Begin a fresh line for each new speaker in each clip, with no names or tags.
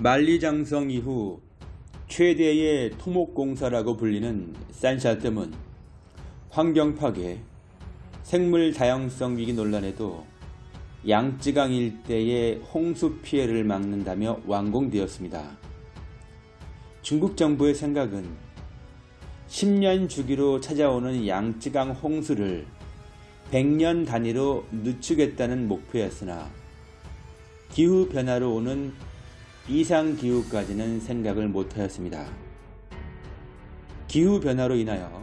만리장성 이후 최대의 토목공사라고 불리는 산샤댐은 환경 파괴, 생물 다양성 위기 논란에도 양쯔강 일대의 홍수 피해를 막는다며 완공되었습니다. 중국 정부의 생각은 10년 주기로 찾아오는 양쯔강 홍수를 100년 단위로 늦추겠다는 목표였으나 기후변화로 오는 이상 기후까지는 생각을 못하였습니다. 기후변화로 인하여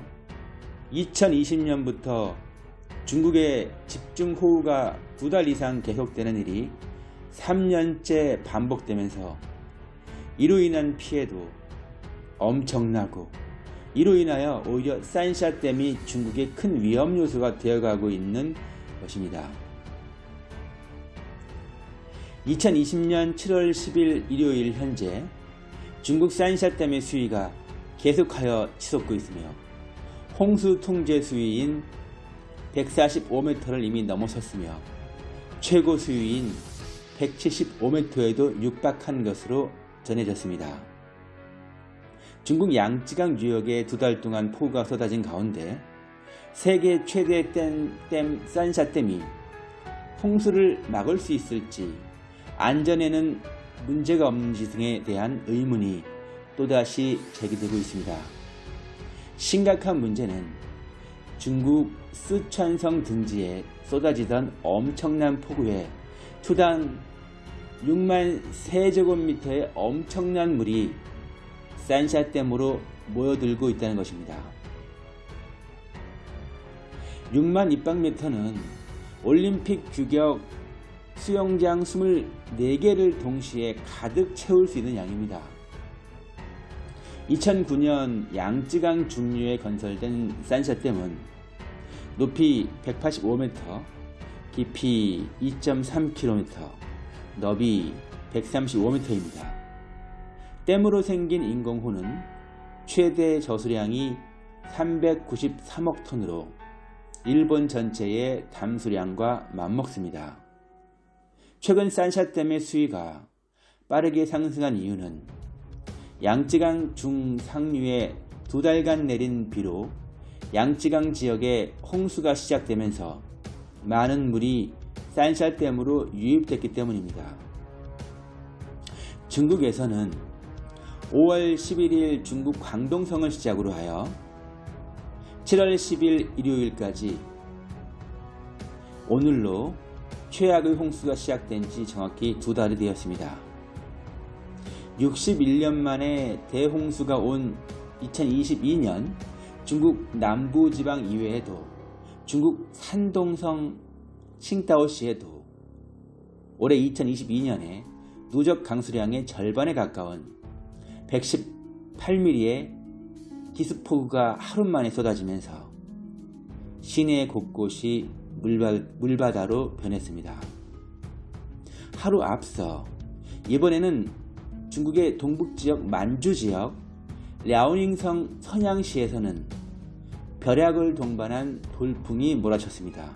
2020년부터 중국의 집중호우가 두 달 이상 계속되는 일이 3년째 반복되면서 이로 인한 피해도 엄청나고 이로 인하여 오히려 산샤댐이 중국의 큰 위험 요소가 되어가고 있는 것입니다. 2020년 7월 10일 일요일 현재 중국 산샤댐의 수위가 계속하여 치솟고 있으며 홍수 통제 수위인 145m를 이미 넘어섰으며 최고 수위인 175m에도 육박한 것으로 전해졌습니다. 중국 양쯔강 유역에 두 달 동안 폭우가 쏟아진 가운데 세계 최대 댐, 댐 산샤댐이 홍수를 막을 수 있을지 안전에는 문제가 없는지 등에 대한 의문이 또다시 제기되고 있습니다. 심각한 문제는 중국 쓰촨성 등지에 쏟아지던 엄청난 폭우에 투당 6만 세제곱미터의 엄청난 물이 산샤댐으로 모여들고 있다는 것입니다. 6만 입방미터는 올림픽 규격 수영장 24개를 동시에 가득 채울 수 있는 양입니다. 2009년 양쯔강 중류에 건설된 산샤댐은 높이 185m, 깊이 2.3km, 너비 135m입니다. 댐으로 생긴 인공호는 최대 저수량이 393억 톤으로 일본 전체의 담수량과 맞먹습니다. 최근 산샤댐의 수위가 빠르게 상승한 이유는 양쯔강 중상류에 두 달간 내린 비로 양쯔강 지역에 홍수가 시작되면서 많은 물이 산샤댐으로 유입됐기 때문입니다. 중국에서는 5월 11일 중국 광동성을 시작으로 하여 7월 10일 일요일까지 오늘로 최악의 홍수가 시작된 지 정확히 두 달이 되었습니다. 61년 만에 대홍수가 온 2022년 중국 남부지방 이외에도 중국 산동성 칭다오시에도 올해 2022년에 누적 강수량의 절반에 가까운 118mm의 기습폭우가 하루 만에 쏟아지면서 시내 곳곳이 물바, 다로 변했습니다. 하루 앞서 이번에는 중국의 동북지역 만주지역 랴오닝성 선양시에서는 벼락을 동반한 돌풍이 몰아쳤습니다.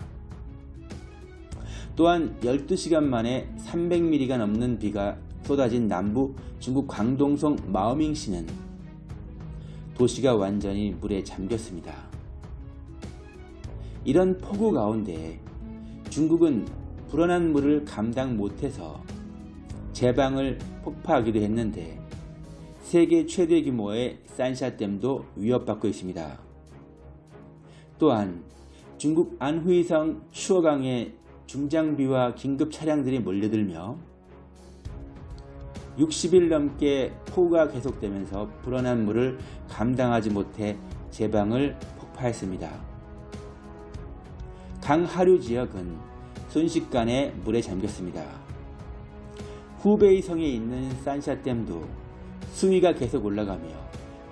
또한 12시간 만에 300mm가 넘는 비가 쏟아진 남부 중국 광동성 마오밍시는 도시가 완전히 물에 잠겼습니다. 이런 폭우 가운데 중국은 불어난 물을 감당 못해서 제방을 폭파하기도 했는데 세계 최대 규모의 산샤댐도 위협받고 있습니다. 또한 중국 안후이성 추어강에 중장비와 긴급 차량들이 몰려들며 60일 넘게 폭우가 계속되면서 불어난 물을 감당하지 못해 제방을 폭파했습니다. 강 하류 지역은 순식간에 물에 잠겼습니다. 후베이 성에 있는 산샤댐도 수위가 계속 올라가며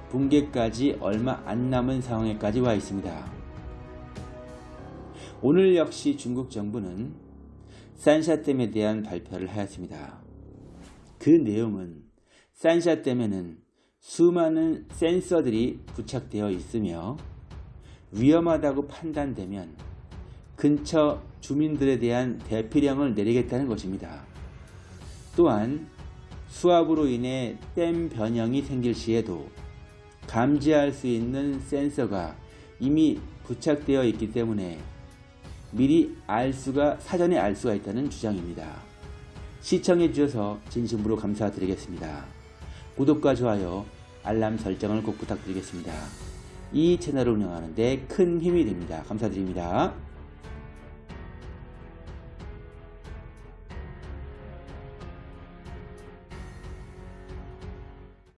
붕괴까지 얼마 안 남은 상황에까지 와 있습니다. 오늘 역시 중국 정부는 산샤댐에 대한 발표를 하였습니다. 그 내용은 산샤댐에는 수많은 센서들이 부착되어 있으며 위험하다고 판단되면 근처 주민들에 대한 대피령을 내리겠다는 것입니다. 또한 수압으로 인해 댐 변형이 생길 시에도 감지할 수 있는 센서가 이미 부착되어 있기 때문에 미리 알 수가 사전에 알 수가 있다는 주장입니다. 시청해 주셔서 진심으로 감사드리겠습니다. 구독과 좋아요, 알람 설정을 꼭 부탁드리겠습니다. 이 채널을 운영하는 데 큰 힘이 됩니다. 감사드립니다.